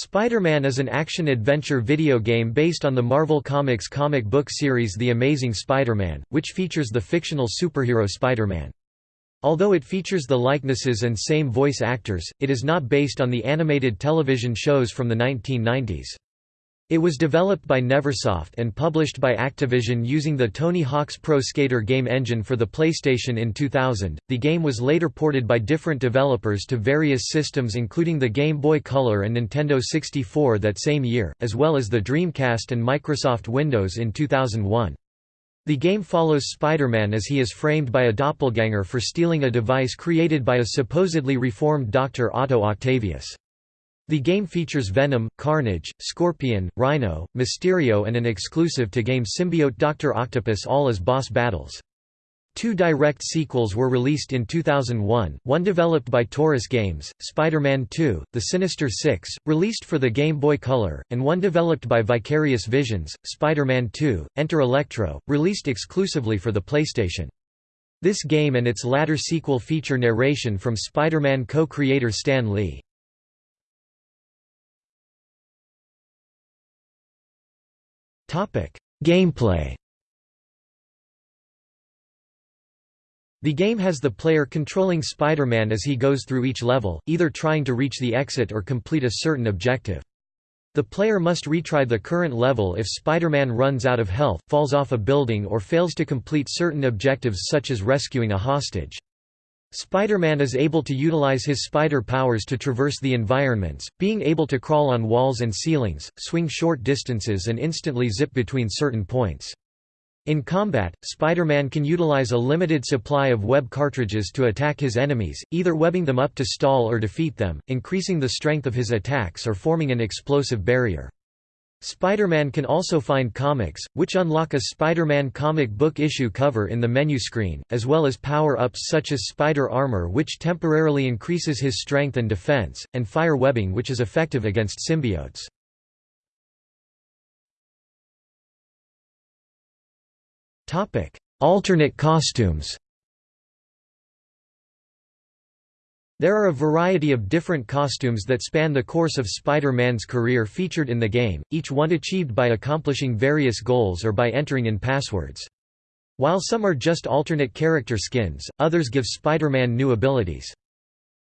Spider-Man is an action-adventure video game based on the Marvel Comics comic book series The Amazing Spider-Man, which features the fictional superhero Spider-Man. Although it features the likenesses and same voice actors, it is not based on the animated television shows from the 1990s. It was developed by Neversoft and published by Activision using the Tony Hawk's Pro Skater game engine for the PlayStation in 2000. The game was later ported by different developers to various systems including the Game Boy Color and Nintendo 64 that same year, as well as the Dreamcast and Microsoft Windows in 2001. The game follows Spider-Man as he is framed by a doppelganger for stealing a device created by a supposedly reformed Dr. Otto Octavius. The game features Venom, Carnage, Scorpion, Rhino, Mysterio and an exclusive-to-game symbiote Dr. Octopus all as boss battles. Two direct sequels were released in 2001, one developed by Torus Games, Spider-Man 2, The Sinister Six, released for the Game Boy Color, and one developed by Vicarious Visions, Spider-Man 2, Enter Electro, released exclusively for the PlayStation. This game and its latter sequel feature narration from Spider-Man co-creator Stan Lee. Gameplay The game has the player controlling Spider-Man as he goes through each level, either trying to reach the exit or complete a certain objective. The player must retry the current level if Spider-Man runs out of health, falls off a building or fails to complete certain objectives such as rescuing a hostage. Spider-Man is able to utilize his spider powers to traverse the environments, being able to crawl on walls and ceilings, swing short distances and instantly zip between certain points. In combat, Spider-Man can utilize a limited supply of web cartridges to attack his enemies, either webbing them up to stall or defeat them, increasing the strength of his attacks or forming an explosive barrier. Spider-Man can also find comics, which unlock a Spider-Man comic book issue cover in the menu screen, as well as power-ups such as Spider Armor which temporarily increases his strength and defense, and Fire Webbing which is effective against symbiotes. Alternate costumes There are a variety of different costumes that span the course of Spider-Man's career featured in the game, each one achieved by accomplishing various goals or by entering in passwords. While some are just alternate character skins, others give Spider-Man new abilities.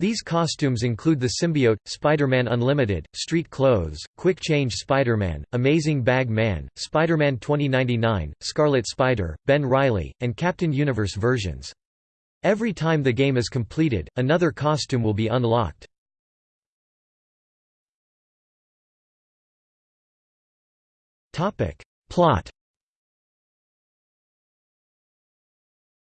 These costumes include the symbiote, Spider-Man Unlimited, Street Clothes, Quick Change Spider-Man, Amazing Bag Man, Spider-Man 2099, Scarlet Spider, Ben Reilly, and Captain Universe versions. Every time the game is completed, another costume will be unlocked. Plot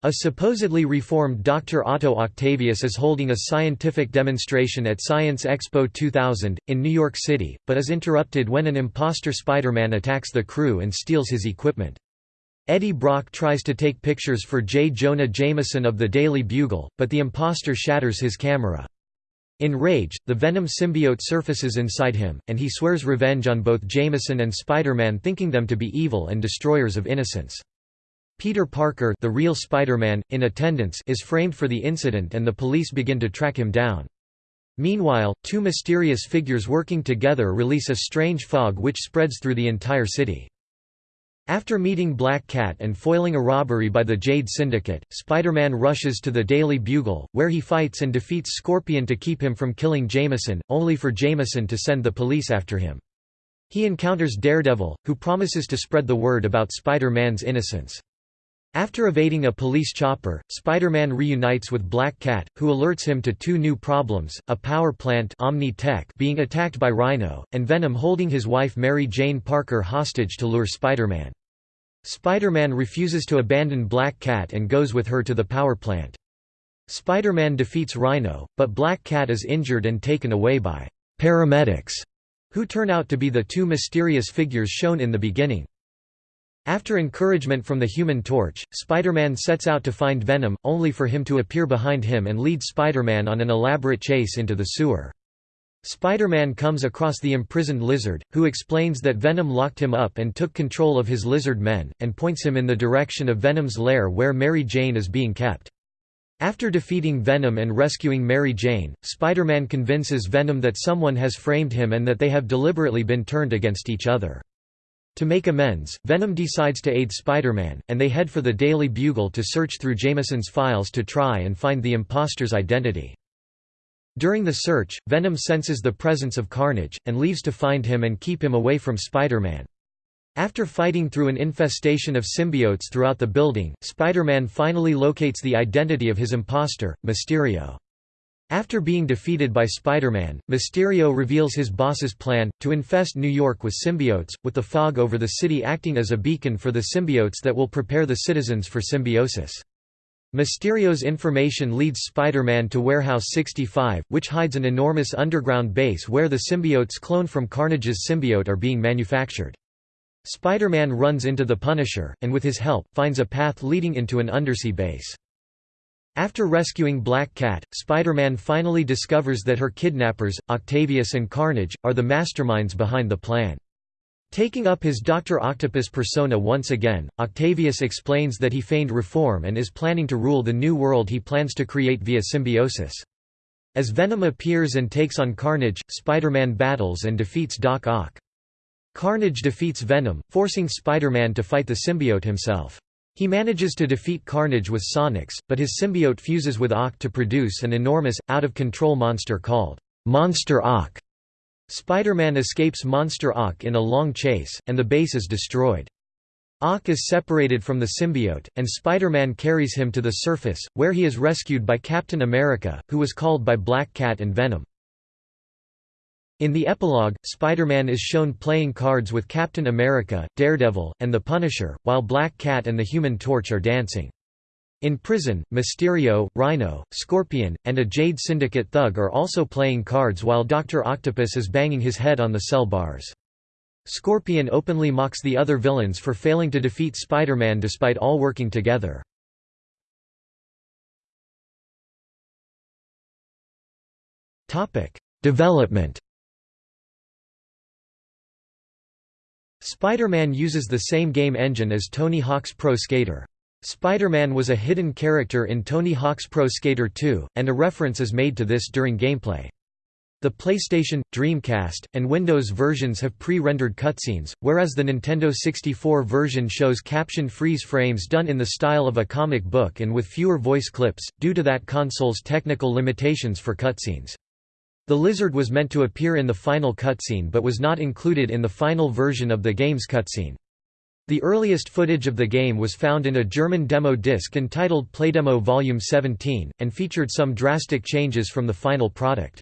A supposedly reformed Dr. Otto Octavius is holding a scientific demonstration at Science Expo 2000, in New York City, but is interrupted when an imposter Spider-Man attacks the crew and steals his equipment. Eddie Brock tries to take pictures for J. Jonah Jameson of the Daily Bugle, but the imposter shatters his camera. Enraged, the Venom symbiote surfaces inside him, and he swears revenge on both Jameson and Spider-Man thinking them to be evil and destroyers of innocence. Peter Parker the real Spider-Man, in attendance is framed for the incident and the police begin to track him down. Meanwhile, two mysterious figures working together release a strange fog which spreads through the entire city. After meeting Black Cat and foiling a robbery by the Jade Syndicate, Spider-Man rushes to the Daily Bugle, where he fights and defeats Scorpion to keep him from killing Jameson, only for Jameson to send the police after him. He encounters Daredevil, who promises to spread the word about Spider-Man's innocence. After evading a police chopper, Spider-Man reunites with Black Cat, who alerts him to two new problems, a power plant Omni Tech being attacked by Rhino, and Venom holding his wife Mary Jane Parker hostage to lure Spider-Man. Spider-Man refuses to abandon Black Cat and goes with her to the power plant. Spider-Man defeats Rhino, but Black Cat is injured and taken away by paramedics, who turn out to be the two mysterious figures shown in the beginning. After encouragement from the Human Torch, Spider-Man sets out to find Venom, only for him to appear behind him and lead Spider-Man on an elaborate chase into the sewer. Spider-Man comes across the imprisoned lizard, who explains that Venom locked him up and took control of his lizard men, and points him in the direction of Venom's lair where Mary Jane is being kept. After defeating Venom and rescuing Mary Jane, Spider-Man convinces Venom that someone has framed him and that they have deliberately been turned against each other. To make amends, Venom decides to aid Spider-Man, and they head for the Daily Bugle to search through Jameson's files to try and find the imposter's identity. During the search, Venom senses the presence of Carnage, and leaves to find him and keep him away from Spider-Man. After fighting through an infestation of symbiotes throughout the building, Spider-Man finally locates the identity of his imposter, Mysterio. After being defeated by Spider-Man, Mysterio reveals his boss's plan, to infest New York with symbiotes, with the fog over the city acting as a beacon for the symbiotes that will prepare the citizens for symbiosis. Mysterio's information leads Spider-Man to Warehouse 65, which hides an enormous underground base where the symbiotes cloned from Carnage's symbiote are being manufactured. Spider-Man runs into the Punisher, and with his help, finds a path leading into an undersea base. After rescuing Black Cat, Spider-Man finally discovers that her kidnappers, Octavius and Carnage, are the masterminds behind the plan. Taking up his Dr. Octopus persona once again, Octavius explains that he feigned reform and is planning to rule the new world he plans to create via symbiosis. As Venom appears and takes on Carnage, Spider-Man battles and defeats Doc Ock. Carnage defeats Venom, forcing Spider-Man to fight the symbiote himself. He manages to defeat Carnage with Sonics, but his symbiote fuses with Ock to produce an enormous, out-of-control monster called Monster Ock. Spider-Man escapes Monster Ock in a long chase, and the base is destroyed. Ock is separated from the symbiote, and Spider-Man carries him to the surface, where he is rescued by Captain America, who was called by Black Cat and Venom. In the epilogue, Spider-Man is shown playing cards with Captain America, Daredevil, and the Punisher, while Black Cat and the Human Torch are dancing. In prison, Mysterio, Rhino, Scorpion, and a Jade Syndicate thug are also playing cards while Dr. Octopus is banging his head on the cell bars. Scorpion openly mocks the other villains for failing to defeat Spider-Man despite all working together. Development Spider-Man uses the same game engine as Tony Hawk's Pro Skater. Spider-Man was a hidden character in Tony Hawk's Pro Skater 2, and a reference is made to this during gameplay. The PlayStation, Dreamcast, and Windows versions have pre-rendered cutscenes, whereas the Nintendo 64 version shows captioned freeze frames done in the style of a comic book and with fewer voice clips, due to that console's technical limitations for cutscenes. The lizard was meant to appear in the final cutscene but was not included in the final version of the game's cutscene. The earliest footage of the game was found in a German demo disc entitled Playdemo Volume 17, and featured some drastic changes from the final product.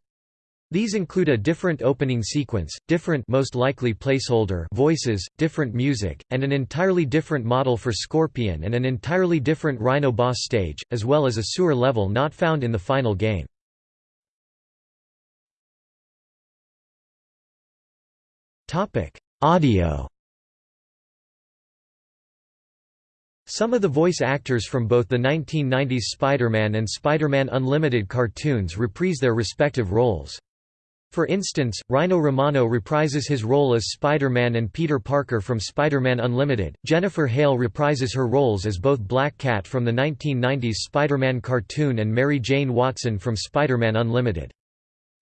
These include a different opening sequence, different most likely placeholder voices, different music, and an entirely different model for Scorpion and an entirely different Rhino boss stage, as well as a sewer level not found in the final game. Audio. Some of the voice actors from both the 1990s Spider-Man and Spider-Man Unlimited cartoons reprise their respective roles. For instance, Rino Romano reprises his role as Spider-Man and Peter Parker from Spider-Man Unlimited, Jennifer Hale reprises her roles as both Black Cat from the 1990s Spider-Man cartoon and Mary Jane Watson from Spider-Man Unlimited.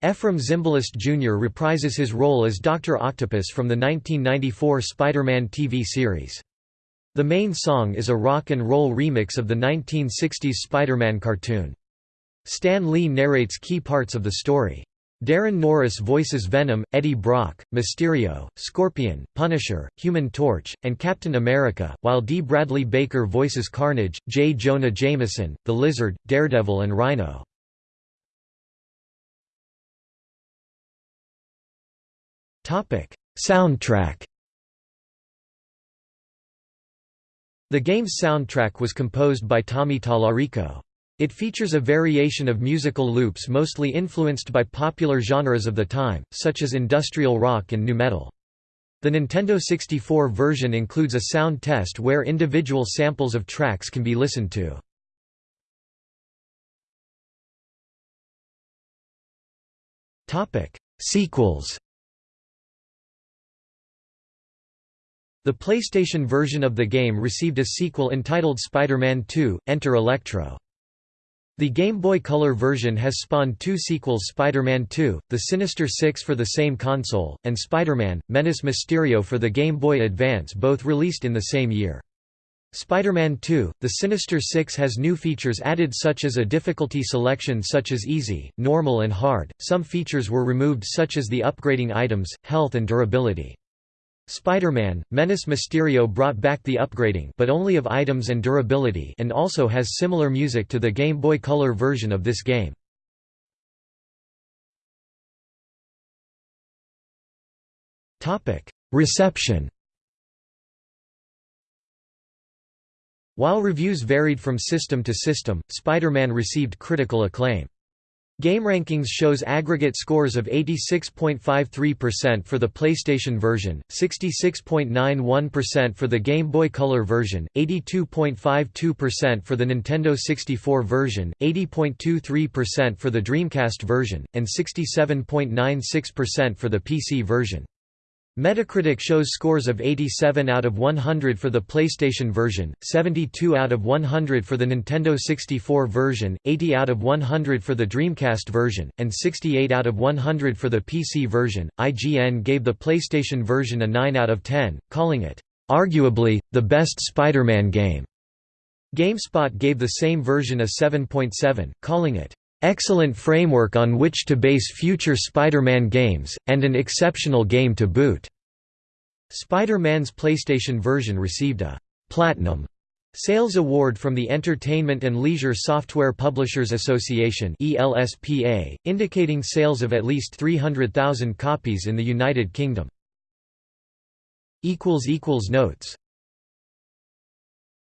Efrem Zimbalist Jr. reprises his role as Dr. Octopus from the 1994 Spider-Man TV series. The main song is a rock and roll remix of the 1960s Spider-Man cartoon. Stan Lee narrates key parts of the story. Daran Norris voices Venom, Eddie Brock, Mysterio, Scorpion, Punisher, Human Torch, and Captain America, while Dee Bradley Baker voices Carnage, J. Jonah Jameson, The Lizard, Daredevil and Rhino. Soundtrack. The game's soundtrack was composed by Tommy Tallarico. It features a variation of musical loops mostly influenced by popular genres of the time, such as industrial rock and nu metal. The Nintendo 64 version includes a sound test where individual samples of tracks can be listened to. Sequels The PlayStation version of the game received a sequel entitled Spider-Man 2, Enter Electro. The Game Boy Color version has spawned two sequels Spider-Man 2, The Sinister Six for the same console, and Spider-Man, Menace Mysterio for the Game Boy Advance both released in the same year. Spider-Man 2, The Sinister Six has new features added such as a difficulty selection such as easy, normal and hard, some features were removed such as the upgrading items, health and durability. Spider-Man, Menace Mysterio brought back the upgrading but only of items and durability and also has similar music to the Game Boy Color version of this game. Reception While reviews varied from system to system, Spider-Man received critical acclaim. GameRankings shows aggregate scores of 86.53% for the PlayStation version, 66.91% for the Game Boy Color version, 82.52% for the Nintendo 64 version, 80.23% for the Dreamcast version, and 67.96% for the PC version. Metacritic shows scores of 87 out of 100 for the PlayStation version, 72 out of 100 for the Nintendo 64 version, 80 out of 100 for the Dreamcast version, and 68 out of 100 for the PC version. IGN gave the PlayStation version a 9 out of 10, calling it, arguably, the best Spider-Man game. GameSpot gave the same version a 7.7, calling it, excellent framework on which to base future Spider-Man games, and an exceptional game to boot." Spider-Man's PlayStation version received a «Platinum» Sales Award from the Entertainment and Leisure Software Publishers Association indicating sales of at least 300,000 copies in the United Kingdom. Notes